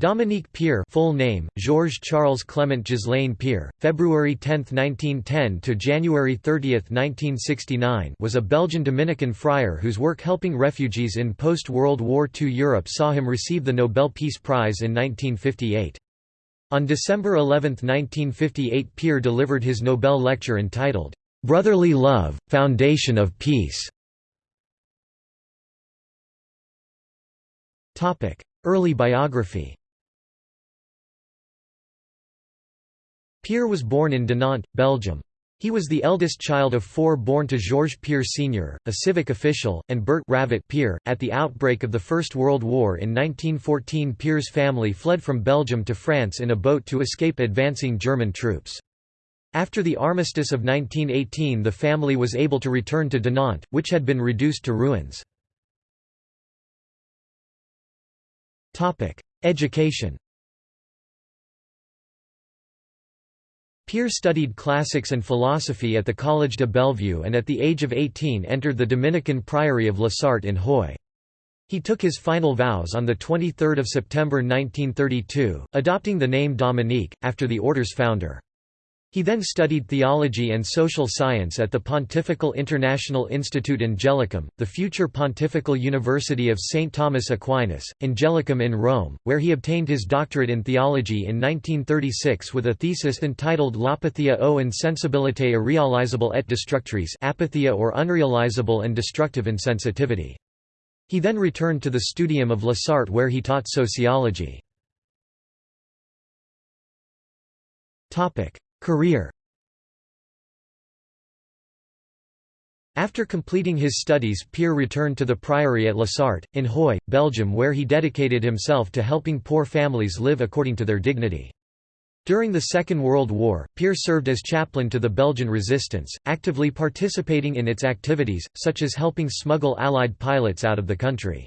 Dominique Pierre full name, Georges Charles Clement Ghislain Pierre, February 10, 1910 to January 30, 1969 was a Belgian Dominican friar whose work helping refugees in post-World War II Europe saw him receive the Nobel Peace Prize in 1958. On December 11, 1958 Pierre delivered his Nobel lecture entitled, "'Brotherly Love, Foundation of Peace' Early biography Pierre was born in Dinant, Belgium. He was the eldest child of four born to Georges Pierre Sr., a civic official, and Bert Ravit Pierre. At the outbreak of the First World War in 1914 Pierre's family fled from Belgium to France in a boat to escape advancing German troops. After the armistice of 1918 the family was able to return to Dinant, which had been reduced to ruins. Education Pierre studied classics and philosophy at the Collège de Bellevue and at the age of 18 entered the Dominican Priory of La Sarthe in Huy. He took his final vows on 23 September 1932, adopting the name Dominique, after the order's founder. He then studied theology and social science at the Pontifical International Institute Angelicum, the future Pontifical University of St. Thomas Aquinas, Angelicum in Rome, where he obtained his doctorate in theology in 1936 with a thesis entitled L'apathia o insensibilité irrealizable et destructrice apathia or unrealizable and destructive insensitivity. He then returned to the studium of La Sarthe where he taught sociology. Career After completing his studies Pierre returned to the priory at La Sarthe, in Huy, Belgium where he dedicated himself to helping poor families live according to their dignity. During the Second World War, Pierre served as chaplain to the Belgian resistance, actively participating in its activities, such as helping smuggle Allied pilots out of the country.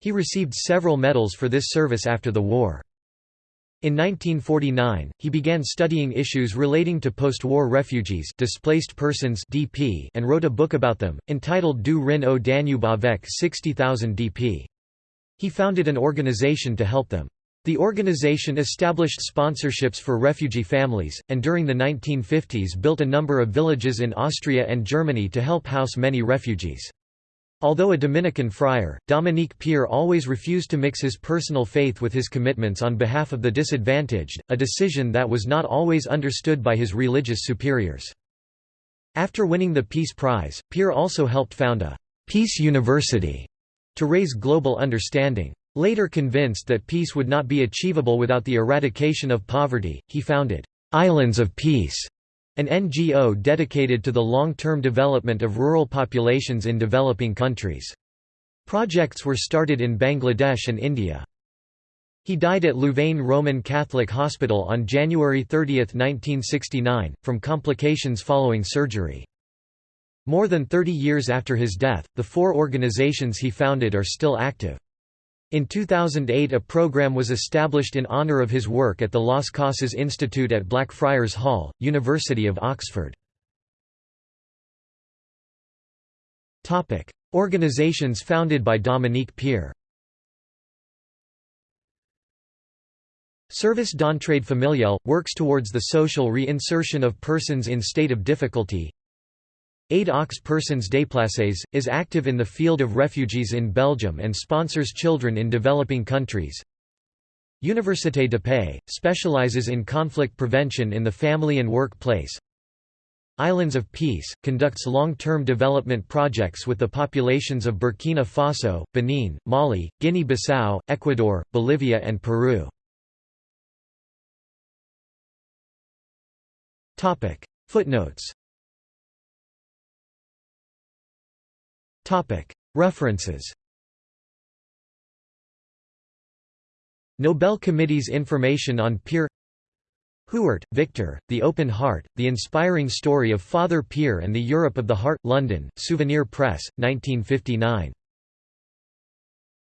He received several medals for this service after the war. In 1949, he began studying issues relating to post-war refugees displaced persons DP and wrote a book about them, entitled Du Rhin au Danube avec 60,000 DP. He founded an organization to help them. The organization established sponsorships for refugee families, and during the 1950s built a number of villages in Austria and Germany to help house many refugees. Although a Dominican friar, Dominique Pierre always refused to mix his personal faith with his commitments on behalf of the disadvantaged, a decision that was not always understood by his religious superiors. After winning the Peace Prize, Pierre also helped found a «Peace University» to raise global understanding. Later convinced that peace would not be achievable without the eradication of poverty, he founded «Islands of Peace» an NGO dedicated to the long-term development of rural populations in developing countries. Projects were started in Bangladesh and India. He died at Louvain Roman Catholic Hospital on January 30, 1969, from complications following surgery. More than 30 years after his death, the four organizations he founded are still active. In 2008 a program was established in honour of his work at the Las Casas Institute at Blackfriars Hall, University of Oxford. Organizations founded by Dominique Pierre Service d'entraide familiale, works towards the social reinsertion of persons in state of difficulty Aide aux personnes déplacées, is active in the field of refugees in Belgium and sponsors children in developing countries. Université de Paix, specializes in conflict prevention in the family and workplace. Islands of Peace, conducts long-term development projects with the populations of Burkina Faso, Benin, Mali, Guinea-Bissau, Ecuador, Bolivia and Peru. Footnotes References Nobel Committee's information on Pierre Houart, Victor, The Open Heart, The Inspiring Story of Father Pierre and the Europe of the Heart, London, Souvenir Press, 1959.